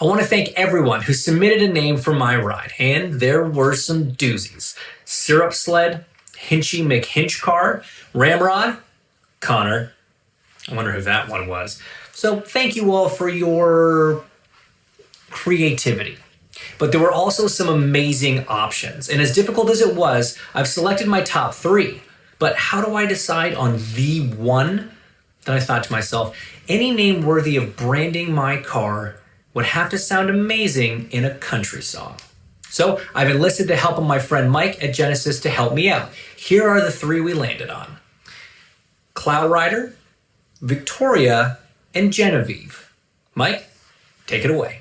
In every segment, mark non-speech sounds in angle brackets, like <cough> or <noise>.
I want to thank everyone who submitted a name for my ride, and there were some doozies. Syrup Sled, Hinchy McHinch Car, Ramrod, Connor. I wonder who that one was. So thank you all for your creativity. But there were also some amazing options. And as difficult as it was, I've selected my top three. But how do I decide on the one? Then I thought to myself, any name worthy of branding my car would have to sound amazing in a country song. So I've enlisted the help of my friend Mike at Genesis to help me out. Here are the three we landed on. Cloud Rider, Victoria, and Genevieve. Mike, take it away.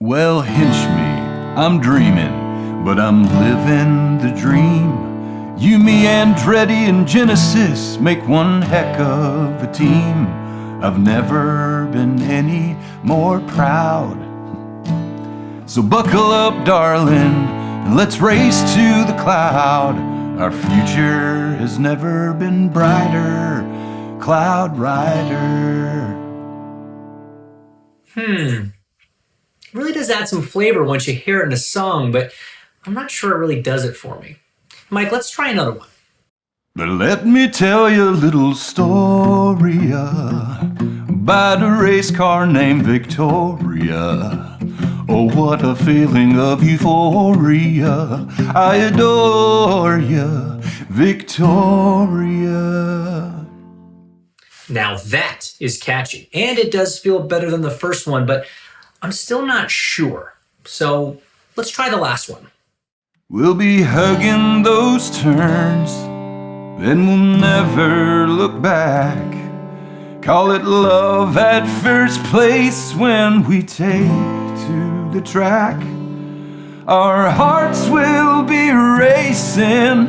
Well, hinch me, I'm dreaming, but I'm living the dream. You, me, Andretti, and Genesis make one heck of a team. I've never been any more proud. So buckle up, darling, and let's race to the cloud. Our future has never been brighter, Cloud Rider. Hmm. Really does add some flavor once you hear it in a song, but I'm not sure it really does it for me. Mike, let's try another one. But let me tell you a little story about the race car named Victoria. Oh, what a feeling of euphoria. I adore you, Victoria. Now that is catchy, and it does feel better than the first one, but I'm still not sure. So let's try the last one. We'll be hugging those turns, then we'll never look back. Call it love at first place when we take to the track. Our hearts will be racing,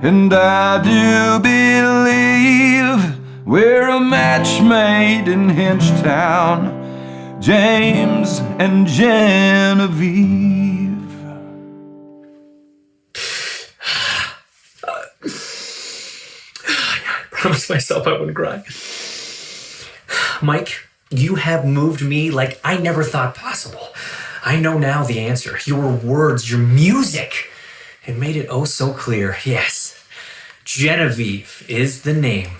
and I do believe we're a match made in Hinchtown. James and Genevieve. <sighs> I promised myself I wouldn't cry. Mike, you have moved me like I never thought possible. I know now the answer. Your words, your music. It made it oh so clear. Yes, Genevieve is the name.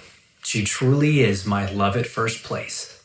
She truly is my love at first place.